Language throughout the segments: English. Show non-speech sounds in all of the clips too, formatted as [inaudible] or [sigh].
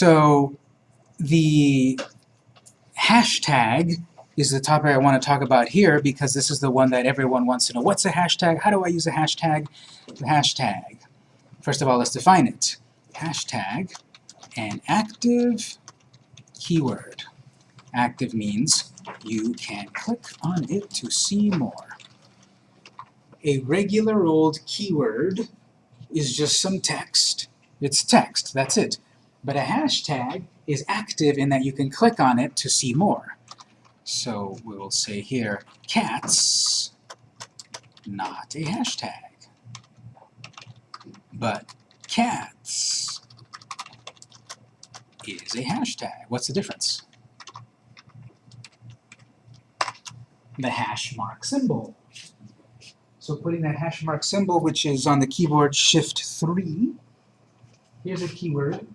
So the hashtag is the topic I want to talk about here because this is the one that everyone wants to know. What's a hashtag? How do I use a hashtag? The hashtag. First of all, let's define it. Hashtag, an active keyword. Active means you can click on it to see more. A regular old keyword is just some text. It's text, that's it. But a hashtag is active in that you can click on it to see more. So we will say here, cats, not a hashtag. But cats is a hashtag. What's the difference? The hash mark symbol. So putting that hash mark symbol, which is on the keyboard Shift 3, here's a keyword,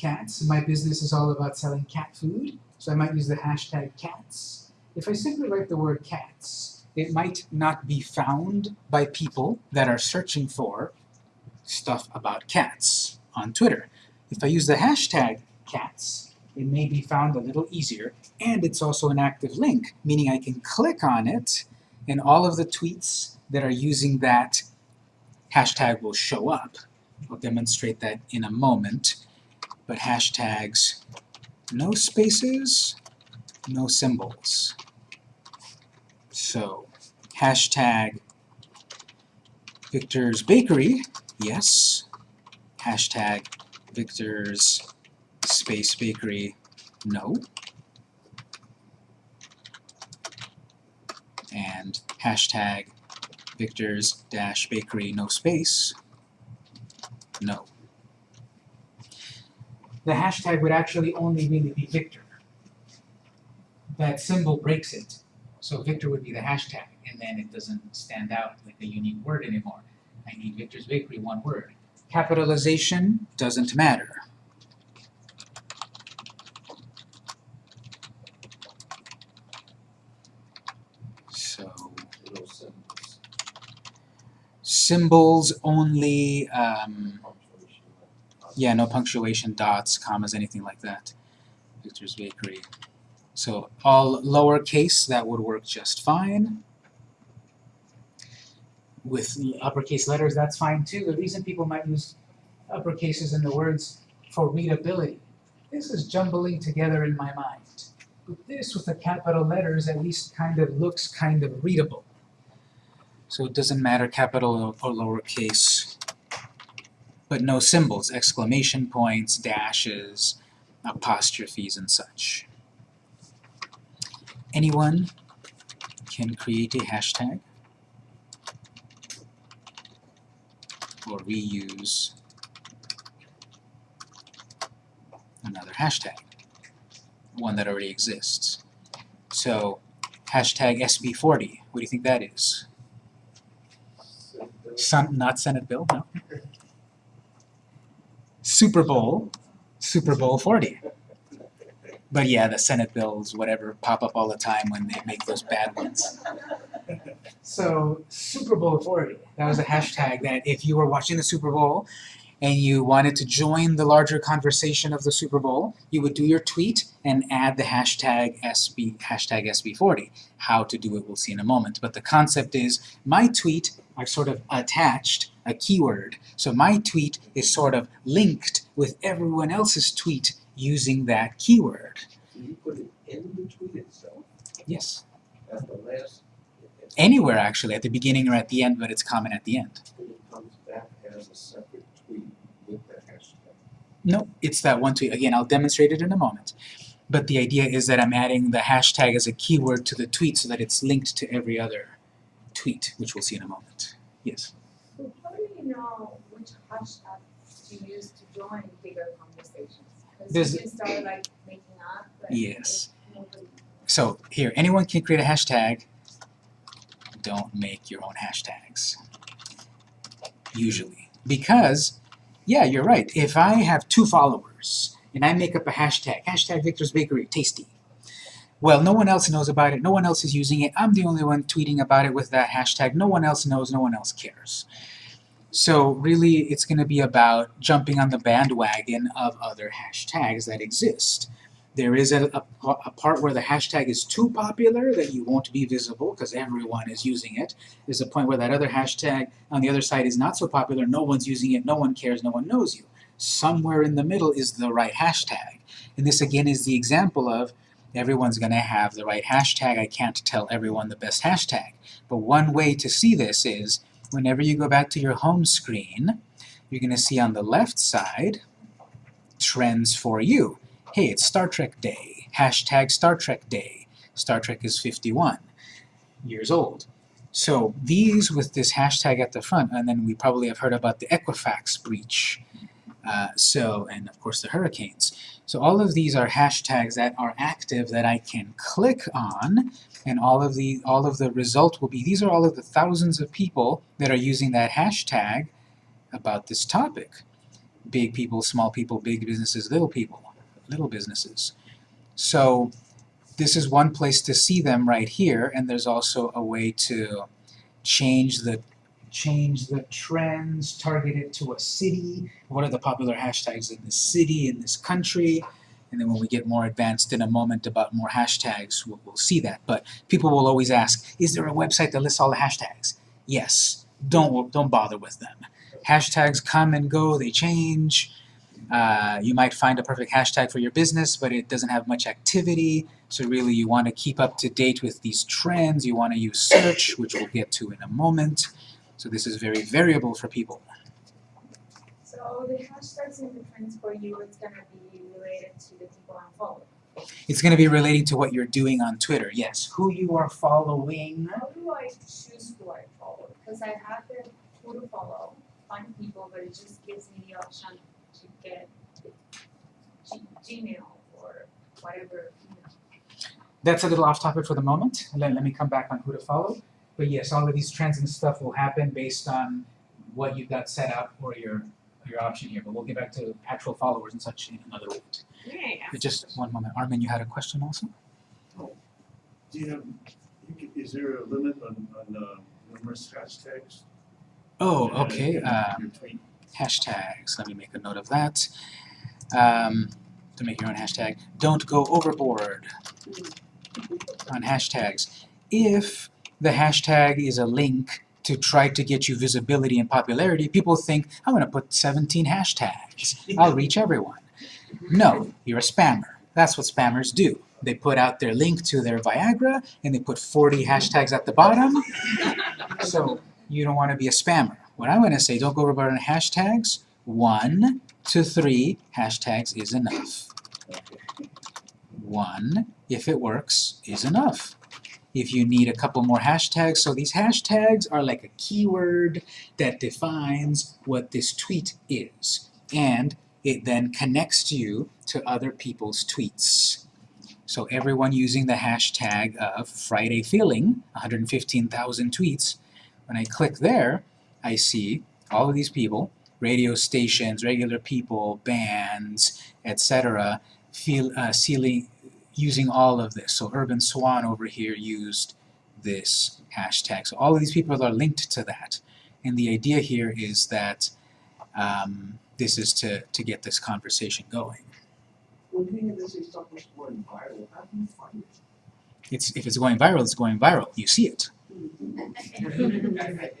cats. My business is all about selling cat food, so I might use the hashtag cats. If I simply write the word cats, it might not be found by people that are searching for stuff about cats on Twitter. If I use the hashtag cats, it may be found a little easier, and it's also an active link, meaning I can click on it, and all of the tweets that are using that hashtag will show up. I'll demonstrate that in a moment but hashtags, no spaces, no symbols. So, hashtag Victor's Bakery, yes. Hashtag Victor's Space Bakery, no. And hashtag Victor's dash bakery, no space, no the hashtag would actually only really be Victor. That symbol breaks it. So Victor would be the hashtag, and then it doesn't stand out like a unique word anymore. I need Victor's Bakery, one word. Capitalization doesn't matter. So, symbols only um, yeah, no punctuation, dots, commas, anything like that. Victor's Bakery. So all lowercase, that would work just fine. With uppercase letters, that's fine too. The reason people might use uppercases in the words for readability. This is jumbling together in my mind. But this with the capital letters at least kind of looks kind of readable. So it doesn't matter capital or lowercase but no symbols, exclamation points, dashes, apostrophes, and such. Anyone can create a hashtag or reuse another hashtag, one that already exists. So, hashtag SB40, what do you think that is? Sun, not Senate bill, no? Super Bowl, Super Bowl 40. But yeah, the Senate bills, whatever, pop up all the time when they make those bad ones. So, Super Bowl 40, that was a hashtag that if you were watching the Super Bowl and you wanted to join the larger conversation of the Super Bowl, you would do your tweet and add the hashtag SB, hashtag SB40. How to do it we'll see in a moment. But the concept is, my tweet, I've sort of attached a keyword. So my tweet is sort of linked with everyone else's tweet using that keyword. You put it in the tweet itself? Yes. At the last? Anywhere actually, at the beginning or at the end, but it's common at the end. It comes back as a separate tweet with the hashtag. No, it's that one tweet. Again, I'll demonstrate it in a moment. But the idea is that I'm adding the hashtag as a keyword to the tweet so that it's linked to every other tweet, which we'll see in a moment. Yes? So how do you know which hashtag to use to join bigger conversations? Because you can start like making up, but Yes. So here, anyone can create a hashtag. Don't make your own hashtags. Usually. Because, yeah, you're right. If I have two followers and I make up a hashtag, hashtag Victor's Bakery, tasty. Well, no one else knows about it, no one else is using it, I'm the only one tweeting about it with that hashtag, no one else knows, no one else cares. So really, it's going to be about jumping on the bandwagon of other hashtags that exist. There is a, a, a part where the hashtag is too popular that you won't be visible because everyone is using it. There's a point where that other hashtag on the other side is not so popular, no one's using it, no one cares, no one knows you. Somewhere in the middle is the right hashtag. And this again is the example of everyone's going to have the right hashtag. I can't tell everyone the best hashtag. But one way to see this is whenever you go back to your home screen, you're going to see on the left side trends for you. Hey, it's Star Trek Day. Hashtag Star Trek Day. Star Trek is 51 years old. So these with this hashtag at the front, and then we probably have heard about the Equifax breach. Uh, so, and of course the hurricanes. So all of these are hashtags that are active that I can click on, and all of the all of the result will be these are all of the thousands of people that are using that hashtag about this topic. Big people, small people, big businesses, little people, little businesses. So this is one place to see them right here, and there's also a way to change the change the trends, target it to a city, what are the popular hashtags in this city, in this country, and then when we get more advanced in a moment about more hashtags, we'll, we'll see that. But people will always ask, is there a website that lists all the hashtags? Yes. Don't, don't bother with them. Hashtags come and go, they change. Uh, you might find a perfect hashtag for your business, but it doesn't have much activity. So really you want to keep up to date with these trends. You want to use search, which we'll get to in a moment. So this is very variable for people. So the hashtags and the trends for you, it's gonna be related to the people I'm following. It's going to be relating to what you're doing on Twitter. Yes, who you are following. How do I choose who I follow? Because I have the who to follow, find people, but it just gives me the option to get G- Gmail or whatever. That's a little off topic for the moment. Let, let me come back on who to follow. But yes, all of these trends and stuff will happen based on what you've got set up or your your option here. But we'll get back to actual followers and such in another moment. Yeah. But just one moment. Armin, you had a question also? Oh, do you have, is there a limit on, on, uh, numerous hashtags? Oh, okay. Uh, your tweet? Hashtags. Let me make a note of that. Um, to make your own hashtag. Don't go overboard on hashtags. If the hashtag is a link to try to get you visibility and popularity, people think, I'm going to put 17 hashtags. I'll reach everyone. No, you're a spammer. That's what spammers do. They put out their link to their Viagra and they put 40 hashtags at the bottom. So you don't want to be a spammer. What I'm going to say, don't go overboard on hashtags. One to three hashtags is enough. One, if it works, is enough. If you need a couple more hashtags, so these hashtags are like a keyword that defines what this tweet is. And it then connects you to other people's tweets. So everyone using the hashtag of Friday Feeling, 115,000 tweets, when I click there, I see all of these people, radio stations, regular people, bands, etc., feel uh, sealing, using all of this. So Urban Swan over here used this hashtag. So all of these people are linked to that. And the idea here is that um, this is to, to get this conversation going. When you hear this stuff is going viral, how do you find it? It's, if it's going viral, it's going viral. You see it.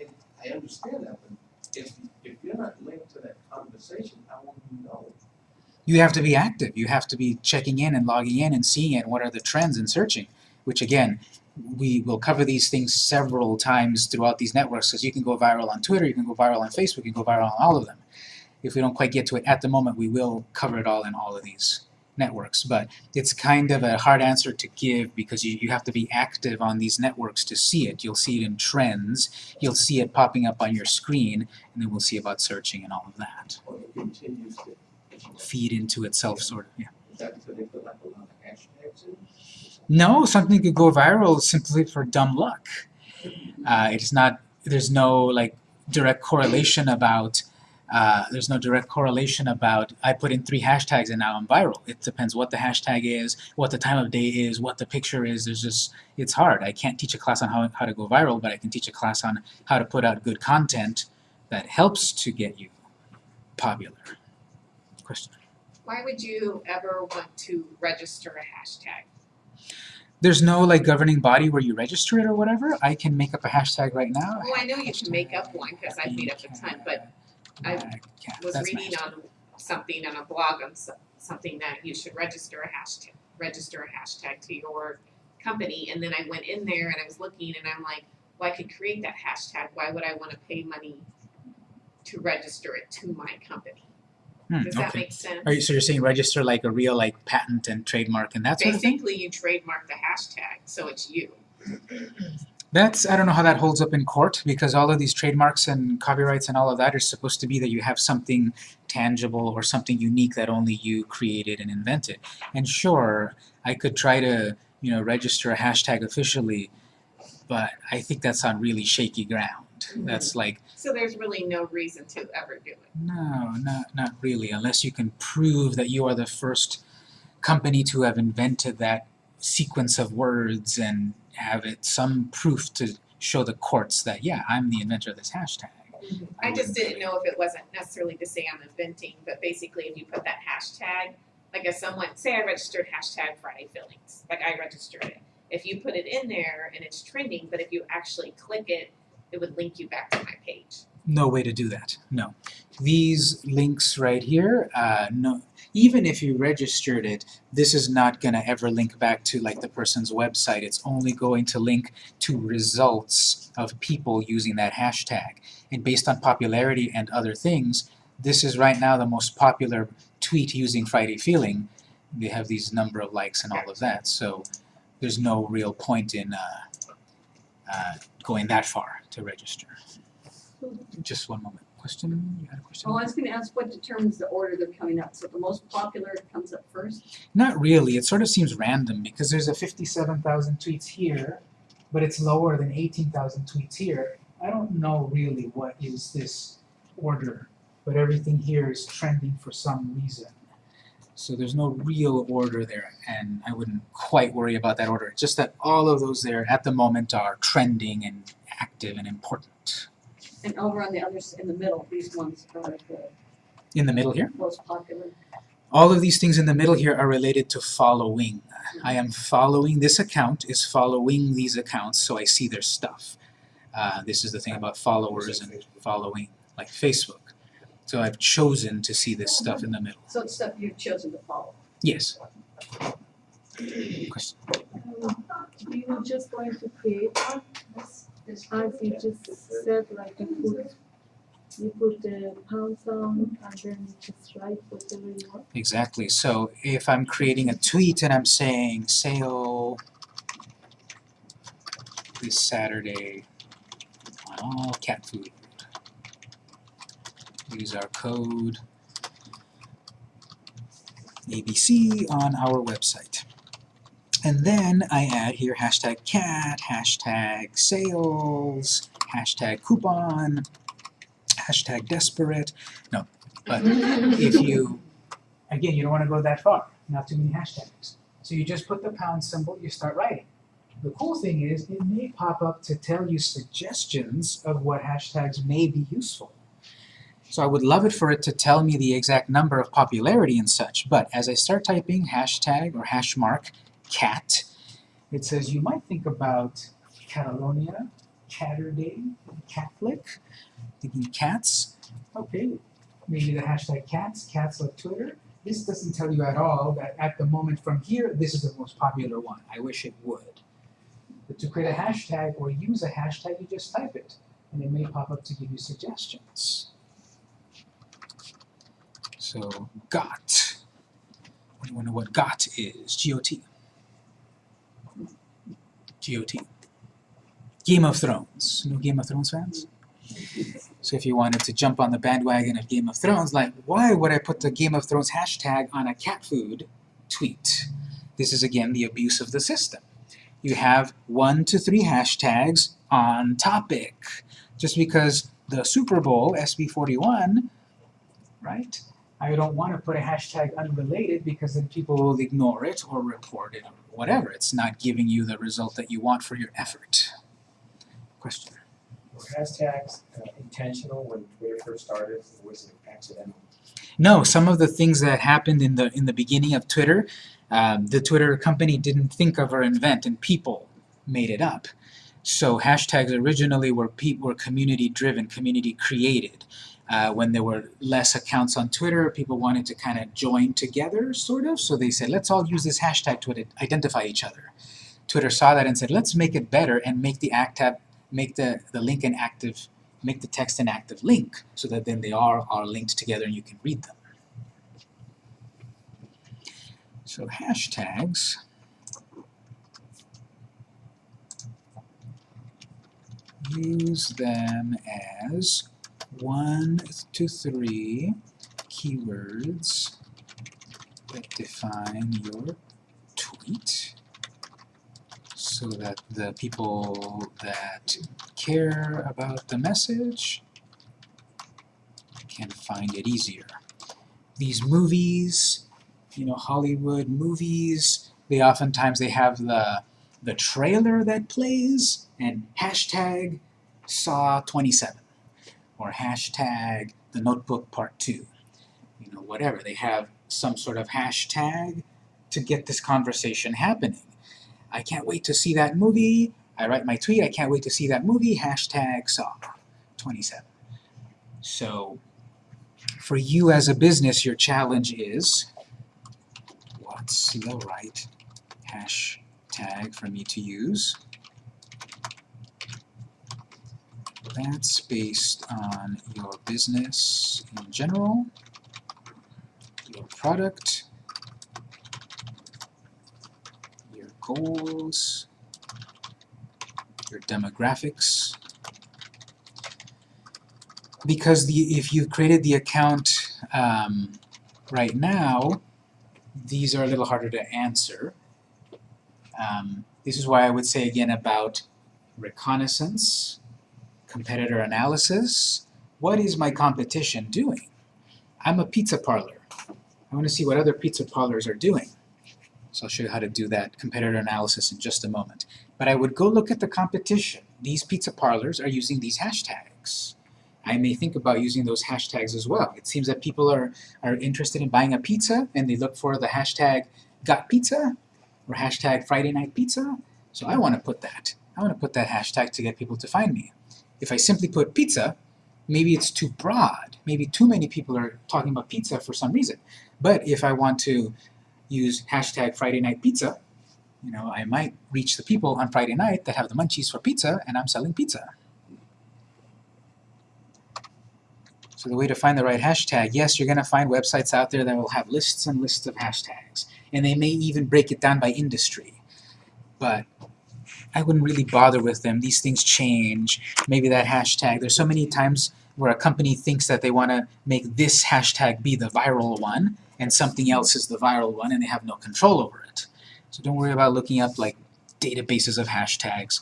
[laughs] [laughs] I, understand that, but if, if you're not linked to that conversation, how will you know? you have to be active. You have to be checking in and logging in and seeing it. What are the trends and searching? Which again, we will cover these things several times throughout these networks because you can go viral on Twitter, you can go viral on Facebook, you can go viral on all of them. If we don't quite get to it at the moment, we will cover it all in all of these networks. But it's kind of a hard answer to give because you, you have to be active on these networks to see it. You'll see it in trends, you'll see it popping up on your screen, and then we'll see about searching and all of that. Or it continues to, Feed into itself, sort of, yeah. is that because they put like a lot of hashtags in? No, something could go viral simply for dumb luck. Uh, it's not. There's no like direct correlation about. Uh, there's no direct correlation about I put in three hashtags and now I'm viral. It depends what the hashtag is, what the time of day is, what the picture is. There's just it's hard. I can't teach a class on how, how to go viral, but I can teach a class on how to put out good content that helps to get you popular. Question. Why would you ever want to register a hashtag? There's no like governing body where you register it or whatever. I can make up a hashtag right now. Well, I know you can make up one, cause I've made up a ton, but I Cat. was reading on something on a blog on so- something that you should register a hashtag, register a hashtag to your company, and then I went in there and I was looking and I'm like, well, I could create that hashtag, why would I wanna pay money to register it to my company? Hmm, Does that okay. make sense? You, so you're saying register like a real like patent and trademark and that sort of thing? Basically, you trademark the hashtag, so it's you. That's I don't know how that holds up in court because all of these trademarks and copyrights and all of that are supposed to be that you have something tangible or something unique that only you created and invented. And sure, I could try to, you know, register a hashtag officially, but I think that's on really shaky ground. Mm-hmm. That's like So there's really no reason to ever do it. no, not not really, unless you can prove that you are the first company to have invented that sequence of words and have it some proof to show the courts that yeah, I'm the inventor of this hashtag. I just didn't know if it wasn't necessarily to say I'm inventing, but basically if you put that hashtag, like if someone, say I registered hashtag Friday fillings, like I registered it. If you put it in there and it's trending, but if you actually click it, it would link you back to my page. No way to do that. No. These links right here, uh, no. Even if you registered it, this is not going to ever link back to like the person's website. It's only going to link to results of people using that hashtag. And based on popularity and other things, this is right now the most popular tweet using Friday Feeling. They have these number of likes and all of that. So there's no real point in uh, uh, going that far to register. Just one moment. Question? You had a question? Oh, I was gonna ask what determines the order they're coming up, so the most popular comes up first? Not really. It sort of seems random because there's a 57,000 tweets here, but it's lower than 18,000 tweets here. I don't know really what is this order, but everything here is trending for some reason. So there's no real order there, and I wouldn't quite worry about that order. Just that all of those there at the moment are trending and active and important. And over on the others, in the middle, these ones are the In the middle here, most popular. all of these things in the middle here are related to following. I am following, this account is following these accounts so I see their stuff. Uh, this is the thing about followers and following, like Facebook. So I've chosen to see this stuff in the middle. So it's stuff you've chosen to follow. Yes. Question? Um, you were just going to create one, as you just said, like you put, you put the pound sign and then you just write whatever you want. Exactly. So if I'm creating a tweet and I'm saying sale this Saturday on all cat food. Use our code ABC on our website. And then I add here hashtag cat, hashtag sales, hashtag coupon, hashtag desperate. No, but [laughs] if you, again, you don't want to go that far, not too many hashtags. So you just put the pound symbol, you start writing. The cool thing is it may pop up to tell you suggestions of what hashtags may be useful. So I would love it for it to tell me the exact number of popularity and such, but as I start typing hashtag or hash mark cat, it says you might think about Catalonia, Caturday, Catholic, thinking cats. Okay, maybe the hashtag cats, cats like Twitter. This doesn't tell you at all that at the moment from here, this is the most popular one. I wish it would. But to create a hashtag or use a hashtag, you just type it, and it may pop up to give you suggestions. So, GOT. Anyone know what GOT is? G-O-T. G-O-T. Game of Thrones. No Game of Thrones fans? So if you wanted to jump on the bandwagon of Game of Thrones, like, why would I put the Game of Thrones hashtag on a cat food tweet? This is again the abuse of the system. You have one to three hashtags on topic. Just because the Super Bowl, SB41, right? I don't want to put a hashtag unrelated because then people will ignore it or report it whatever. It's not giving you the result that you want for your effort. Question? Were hashtags uh, intentional when Twitter first started, or was it accidental? No, some of the things that happened in the in the beginning of Twitter, um, the Twitter company didn't think of or invent, and people made it up. So hashtags originally were were community driven, community created. Uh, when there were less accounts on Twitter, people wanted to kind of join together, sort of. So they said, let's all use this hashtag to identify each other. Twitter saw that and said, let's make it better and make the act active, make the, the link an active, make the text an active link, so that then they are are linked together and you can read them. So hashtags use them as one to three keywords that define your tweet so that the people that care about the message can find it easier. These movies, you know, Hollywood movies, they oftentimes they have the the trailer that plays and hashtag Saw 27 or hashtag The Notebook Part 2. You know, whatever. They have some sort of hashtag to get this conversation happening. I can't wait to see that movie. I write my tweet, I can't wait to see that movie, hashtag Saw 27. So, for you as a business, your challenge is what's the right hashtag for me to use? That's based on your business in general, your product, your goals, your demographics. Because the if you've created the account um, right now, these are a little harder to answer. Um, this is why I would say again about reconnaissance, competitor analysis. What is my competition doing? I'm a pizza parlor. I want to see what other pizza parlors are doing. So I'll show you how to do that competitor analysis in just a moment. But I would go look at the competition. These pizza parlors are using these hashtags. I may think about using those hashtags as well. It seems that people are, are interested in buying a pizza and they look for the hashtag got pizza or hashtag Friday night pizza. So I want to put that. I want to put that hashtag to get people to find me. If I simply put pizza, maybe it's too broad. Maybe too many people are talking about pizza for some reason. But if I want to use hashtag Friday night pizza, you know, I might reach the people on Friday night that have the munchies for pizza and I'm selling pizza. So the way to find the right hashtag, yes, you're going to find websites out there that will have lists and lists of hashtags. And they may even break it down by industry. But I wouldn't really bother with them. These things change. Maybe that hashtag, there's so many times where a company thinks that they want to make this hashtag be the viral one, and something else is the viral one, and they have no control over it. So don't worry about looking up like databases of hashtags.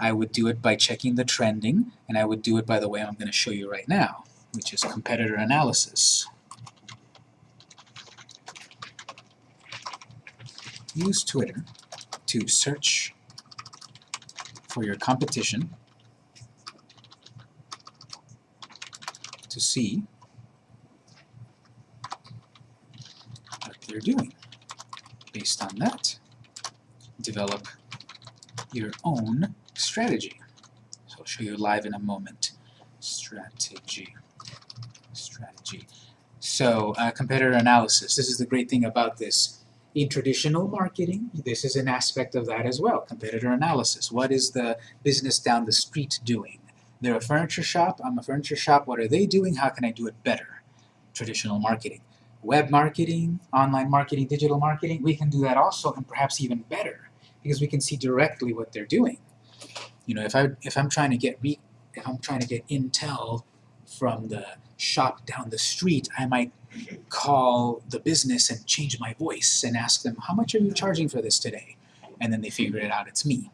I would do it by checking the trending, and I would do it by the way I'm going to show you right now, which is competitor analysis. Use Twitter to search for your competition to see what they're doing. Based on that, develop your own strategy. So I'll show you live in a moment. Strategy. Strategy. So uh, competitor analysis. This is the great thing about this. In traditional marketing, this is an aspect of that as well. Competitor analysis. What is the business down the street doing? They're a furniture shop. I'm a furniture shop. What are they doing? How can I do it better? Traditional marketing. Web marketing, online marketing, digital marketing, we can do that also and perhaps even better because we can see directly what they're doing. You know, if I if I'm trying to get re, if I'm trying to get intel from the shop down the street, I might call the business and change my voice and ask them, how much are you charging for this today? And then they figure it out, it's me.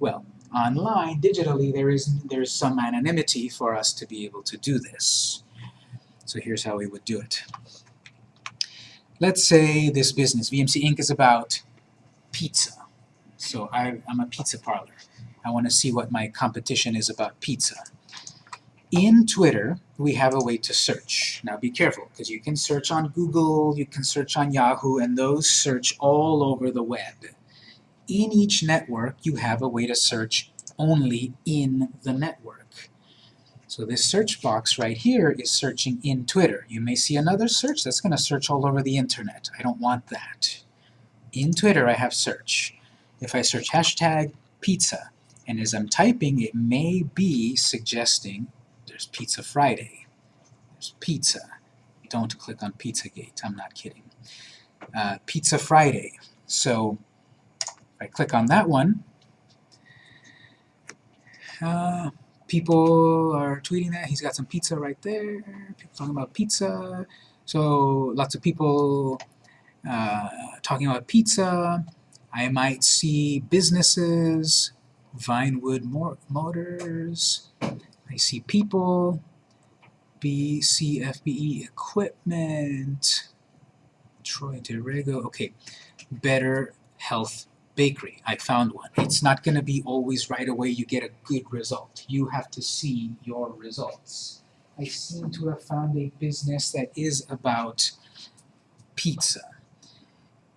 Well, online, digitally, there is there's some anonymity for us to be able to do this. So here's how we would do it. Let's say this business, VMC Inc. is about pizza. So I, I'm a pizza parlor. I want to see what my competition is about pizza. In Twitter, we have a way to search. Now be careful, because you can search on Google, you can search on Yahoo, and those search all over the web. In each network, you have a way to search only in the network. So this search box right here is searching in Twitter. You may see another search that's going to search all over the internet. I don't want that. In Twitter, I have search. If I search hashtag pizza, and as I'm typing, it may be suggesting there's Pizza Friday. There's pizza. Don't click on Pizzagate. I'm not kidding. Uh, pizza Friday. So if I click on that one, uh, people are tweeting that he's got some pizza right there. People talking about pizza. So lots of people uh, talking about pizza. I might see businesses, Vinewood Motors. I see people, BCFBE E Equipment, Troy DeRego. Okay, Better Health Bakery. I found one. It's not going to be always right away you get a good result. You have to see your results. I seem to have found a business that is about pizza.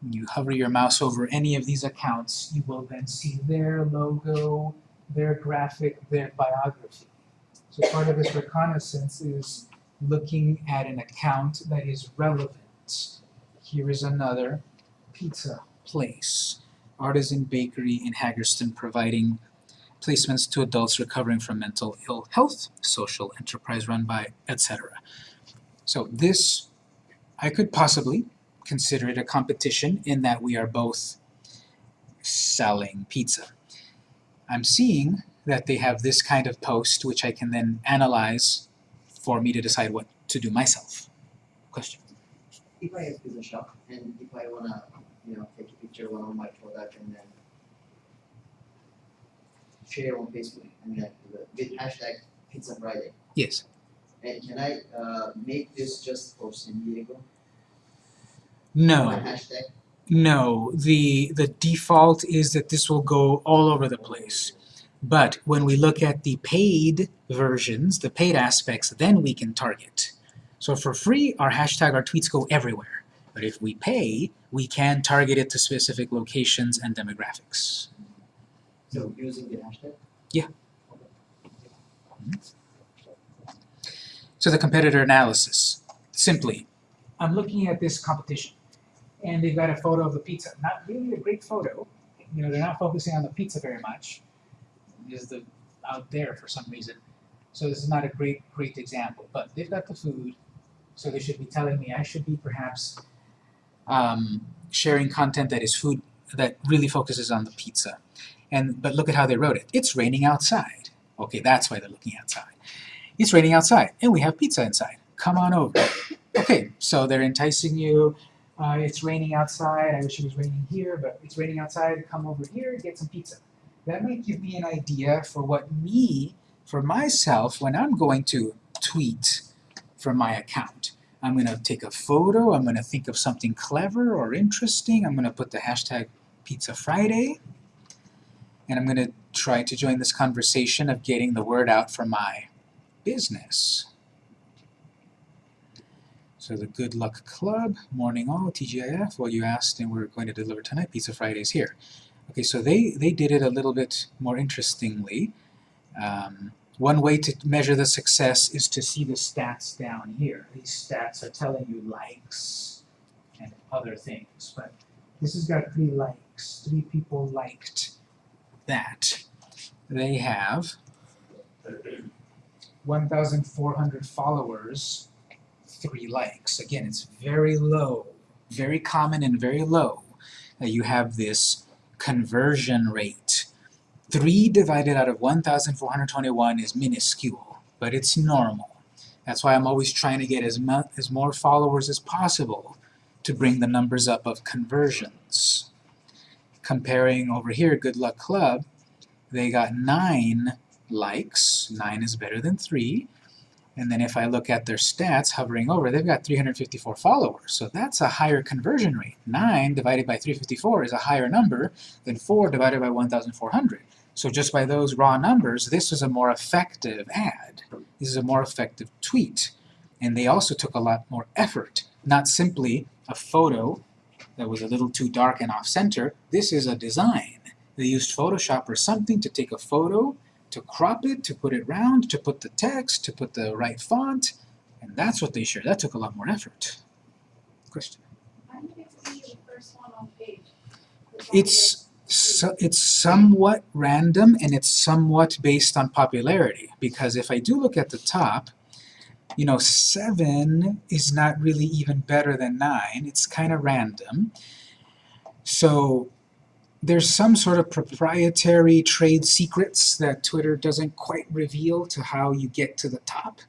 You hover your mouse over any of these accounts, you will then see their logo, their graphic, their biography. So part of this reconnaissance is looking at an account that is relevant. Here is another pizza place, artisan bakery in Haggerston providing placements to adults recovering from mental ill health, social enterprise run by, etc. So this, I could possibly consider it a competition in that we are both selling pizza. I'm seeing that they have this kind of post which I can then analyze for me to decide what to do myself. Question? if I have pizza shop and if I wanna, you know, take a picture of one of my product and then share on Facebook and then with hashtag Pizza Friday. Yes. And can I uh make this just for San Diego? No. No, the, the default is that this will go all over the place. But when we look at the paid versions, the paid aspects, then we can target. So for free, our hashtag, our tweets go everywhere. But if we pay, we can target it to specific locations and demographics. So using the hashtag? Yeah. So the competitor analysis, simply, I'm looking at this competition, and they've got a photo of the pizza. Not really a great photo. You know, they're not focusing on the pizza very much. Is the out there for some reason. So this is not a great, great example. But they've got the food, so they should be telling me I should be perhaps um, sharing content that is food that really focuses on the pizza. And but look at how they wrote it. It's raining outside. Okay, that's why they're looking outside. It's raining outside, and we have pizza inside. Come on over. Okay, so they're enticing you. Uh, it's raining outside. I wish it was raining here, but it's raining outside. Come over here, get some pizza. That might give me an idea for what me, for myself, when I'm going to tweet from my account. I'm going to take a photo. I'm going to think of something clever or interesting. I'm going to put the hashtag Pizza Friday, and I'm going to try to join this conversation of getting the word out for my business. So the Good Luck Club, morning all, TGIF, well you asked and we're going to deliver tonight, Pizza Fridays here. Okay, so they, they did it a little bit more interestingly. Um, one way to measure the success is to see the stats down here. These stats are telling you likes and other things, but this has got three likes. Three people liked that. They have 1,400 followers, three likes. Again, it's very low, very common and very low that you have this conversion rate. 3 divided out of 1,421 is minuscule, but it's normal. That's why I'm always trying to get as, mu as more followers as possible to bring the numbers up of conversions. Comparing over here, Good Luck Club, they got 9 likes, 9 is better than 3, and then if I look at their stats hovering over, they've got 354 followers, so that's a higher conversion rate. 9 divided by 354 is a higher number than 4 divided by 1,400. So just by those raw numbers, this is a more effective ad. This is a more effective tweet. And they also took a lot more effort, not simply a photo that was a little too dark and off-center. This is a design. They used Photoshop or something to take a photo, to crop it, to put it round, to put the text, to put the right font, and that's what they shared. That took a lot more effort. Question? Why did it be the first one on page? It's so, it's somewhat random and it's somewhat based on popularity because if I do look at the top, you know, 7 is not really even better than 9. It's kind of random. So there's some sort of proprietary trade secrets that Twitter doesn't quite reveal to how you get to the top.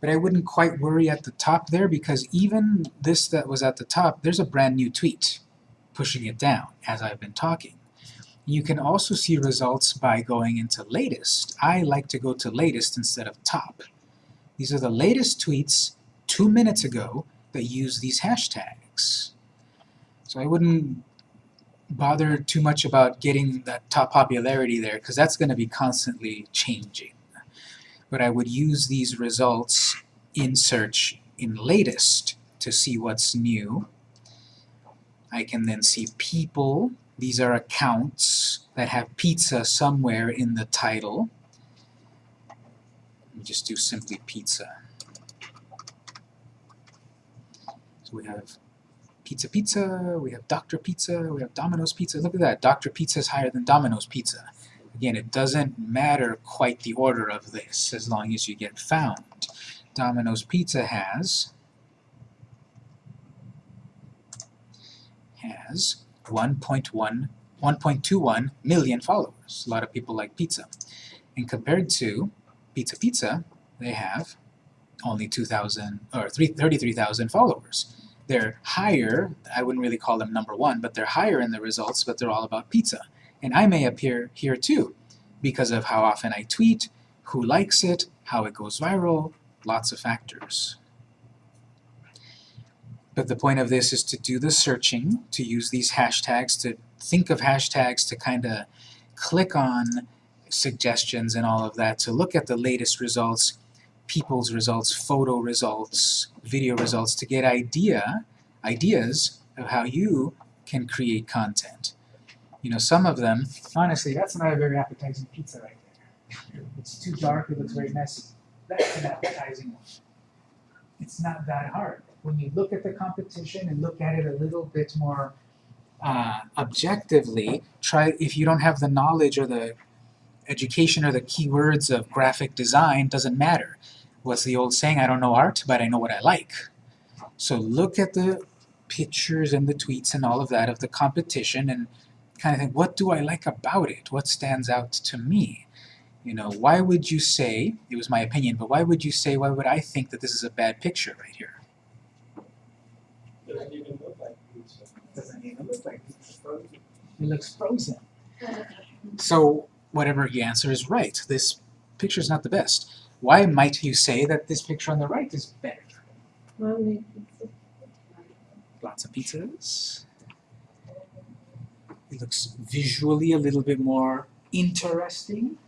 But I wouldn't quite worry at the top there because even this that was at the top, there's a brand new tweet pushing it down as I've been talking. You can also see results by going into latest. I like to go to latest instead of top. These are the latest tweets two minutes ago that use these hashtags. So I wouldn't bother too much about getting that top popularity there because that's going to be constantly changing. But I would use these results in search in latest to see what's new. I can then see people. These are accounts that have pizza somewhere in the title. Let me just do simply pizza. So we have Pizza Pizza, we have Dr. Pizza, we have Domino's Pizza. Look at that, Dr. Pizza is higher than Domino's Pizza. Again, it doesn't matter quite the order of this as long as you get found. Domino's Pizza has has 1.1 1.21 million followers. A lot of people like pizza. And compared to Pizza Pizza, they have only 2,000 or 33,000 followers. They're higher, I wouldn't really call them number one, but they're higher in the results, but they're all about pizza. And I may appear here too, because of how often I tweet, who likes it, how it goes viral, lots of factors. But the point of this is to do the searching, to use these hashtags, to think of hashtags to kind of click on suggestions and all of that, to look at the latest results, people's results, photo results, video results, to get idea, ideas of how you can create content. You know, some of them, honestly, that's not a very appetizing pizza right there. It's too dark, it looks very messy. That's an appetizing one. It's not that hard. When you look at the competition and look at it a little bit more uh, objectively, try if you don't have the knowledge or the education or the keywords of graphic design, doesn't matter. What's the old saying? I don't know art, but I know what I like. So look at the pictures and the tweets and all of that of the competition and kind of think, what do I like about it? What stands out to me? You know, why would you say, it was my opinion, but why would you say, why would I think that this is a bad picture right here? Doesn't even look like pizza. doesn't even look like it's frozen. It looks frozen. [laughs] So whatever you answer is right. This picture is not the best. Why might you say that this picture on the right is better? Mommy. Lots of pizzas. It looks visually a little bit more interesting.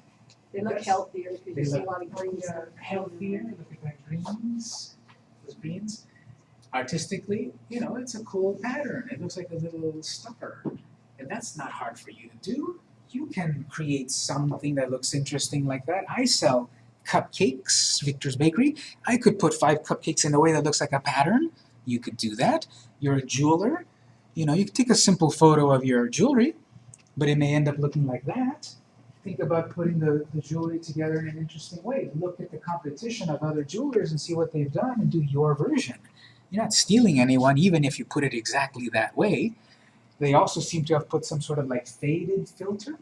They look healthier because They you see a lot of greens. Healthier, look at that greens, those greens. Artistically, you know, it's a cool pattern. It looks like a little star. And that's not hard for you to do. You can create something that looks interesting like that. I sell cupcakes, Victor's Bakery. I could put five cupcakes in a way that looks like a pattern. You could do that. You're a jeweler. You know, you could take a simple photo of your jewelry, but it may end up looking like that think about putting the, the jewelry together in an interesting way. Look at the competition of other jewelers and see what they've done and do your version. You're not stealing anyone, even if you put it exactly that way. They also seem to have put some sort of like faded filter.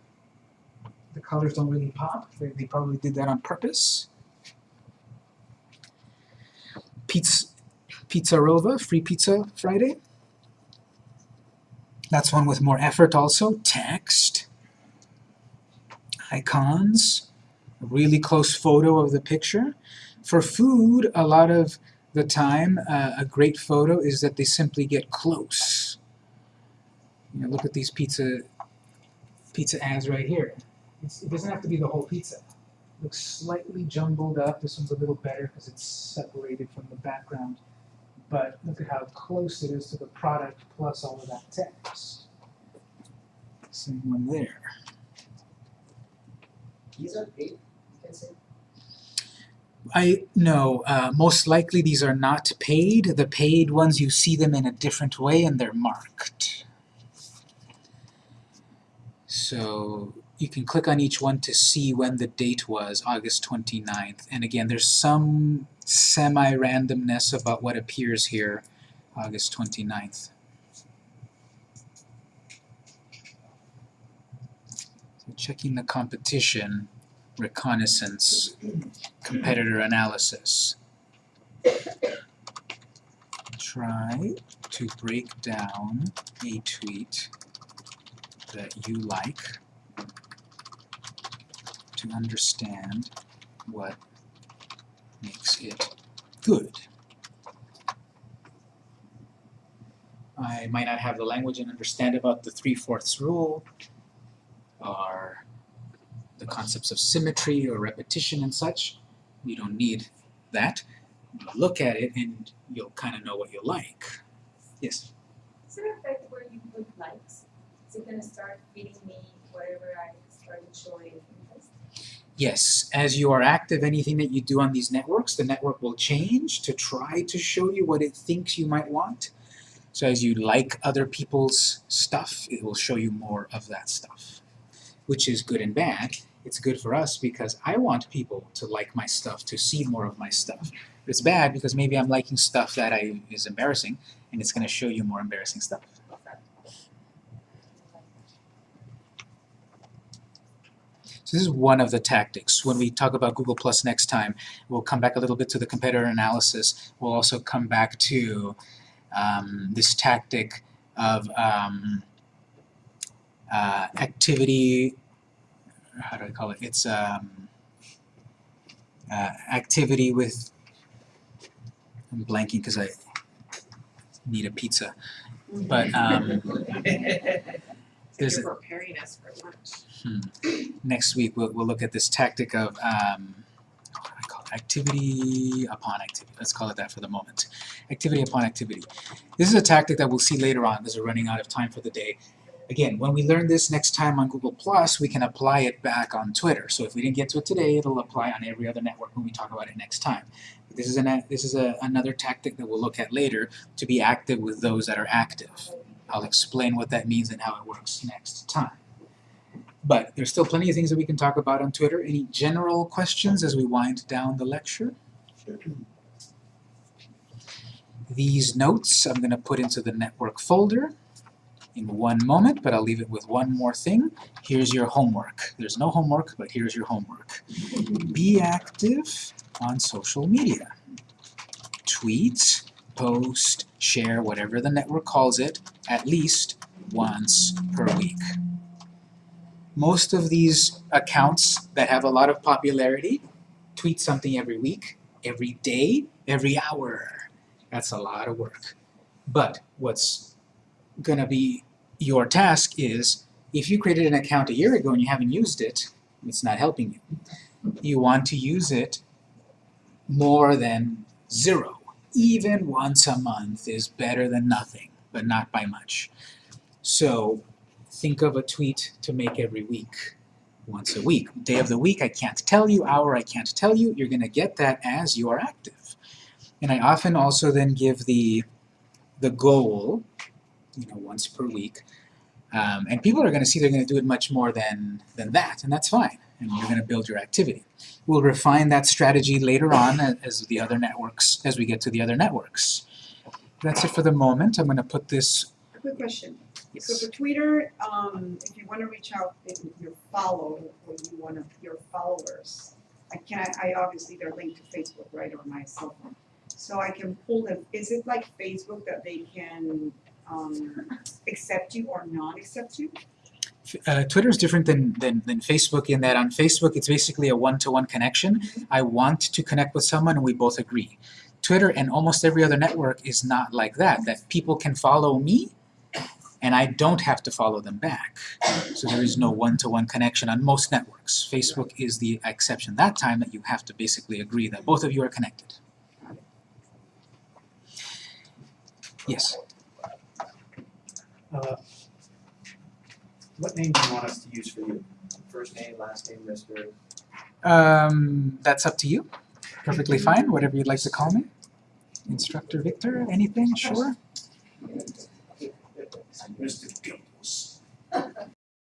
The colors don't really pop. They, they probably did that on purpose. Pizza, Pizza Rova, Free Pizza Friday. That's one with more effort also. Text icons, really close photo of the picture. For food, a lot of the time, uh, a great photo is that they simply get close. You know, look at these pizza pizza ads right here. It's, it doesn't have to be the whole pizza. It Looks slightly jumbled up. This one's a little better because it's separated from the background. But look at how close it is to the product plus all of that text. Same one there. These are paid, you can say? I no, uh, most likely these are not paid. The paid ones you see them in a different way and they're marked. So you can click on each one to see when the date was, August 29th. And again, there's some semi-randomness about what appears here, August 29th. So checking the competition, reconnaissance, competitor analysis. Try to break down a tweet that you like to understand what makes it good. I might not have the language and understand about the three-fourths rule or the concepts of symmetry or repetition and such. You don't need that. Look at it and you'll kind of know what you like. Yes? Is there where you put likes? Is it gonna start feeding me whatever I start interest? Yes, as you are active, anything that you do on these networks, the network will change to try to show you what it thinks you might want. So as you like other people's stuff, it will show you more of that stuff, which is good and bad. It's good for us because I want people to like my stuff, to see more of my stuff. It's bad because maybe I'm liking stuff that I is embarrassing, and it's going to show you more embarrassing stuff. So this is one of the tactics. When we talk about Google Plus next time, we'll come back a little bit to the competitor analysis. We'll also come back to um, this tactic of um, uh, activity, how do I call it? It's um, uh, activity with, I'm blanking because I need a pizza. But um, [laughs] There's You're preparing us for lunch. next week we'll, we'll look at this tactic of um, what do I call it? activity upon activity. Let's call it that for the moment. Activity upon activity. This is a tactic that we'll see later on as we're running out of time for the day. Again, when we learn this next time on Google Plus, we can apply it back on Twitter. So if we didn't get to it today, it'll apply on every other network when we talk about it next time. This is, an, this is a, another tactic that we'll look at later to be active with those that are active. I'll explain what that means and how it works next time. But there's still plenty of things that we can talk about on Twitter. Any general questions as we wind down the lecture? These notes I'm going to put into the network folder in one moment, but I'll leave it with one more thing. Here's your homework. There's no homework, but here's your homework. Be active on social media. Tweet, post, share, whatever the network calls it, at least once per week. Most of these accounts that have a lot of popularity tweet something every week, every day, every hour. That's a lot of work. But what's gonna be your task is, if you created an account a year ago and you haven't used it, it's not helping you. You want to use it more than zero. Even once a month is better than nothing, but not by much. So think of a tweet to make every week, once a week. Day of the week, I can't tell you, hour, I can't tell you. You're going to get that as you are active. And I often also then give the, the goal, you know, once per week. Um, and people are going to see they're going to do it much more than, than that, and that's fine. And you're going to build your activity. We'll refine that strategy later on as the other networks, as we get to the other networks. That's it for the moment. I'm going to put this. A quick question. Yes. So for Twitter, um, if you wanna reach out your follow, or you wanna, your followers, I can't, I obviously they're linked to Facebook, right, or my cell phone. So I can pull them, is it like Facebook that they can, um, accept you or not accept you? Uh, Twitter is different than, than, than Facebook in that on Facebook it's basically a one-to-one connection. I want to connect with someone and we both agree. Twitter and almost every other network is not like that, that people can follow me and I don't have to follow them back. So there is no one-to-one connection on most networks. Facebook is the exception that time that you have to basically agree that both of you are connected. Yes. Uh, What name do you want us to use for you? First name, last name, Mr. Um, that's up to you. Perfectly fine, whatever you'd like to call me. Instructor Victor, anything, sure? Mr.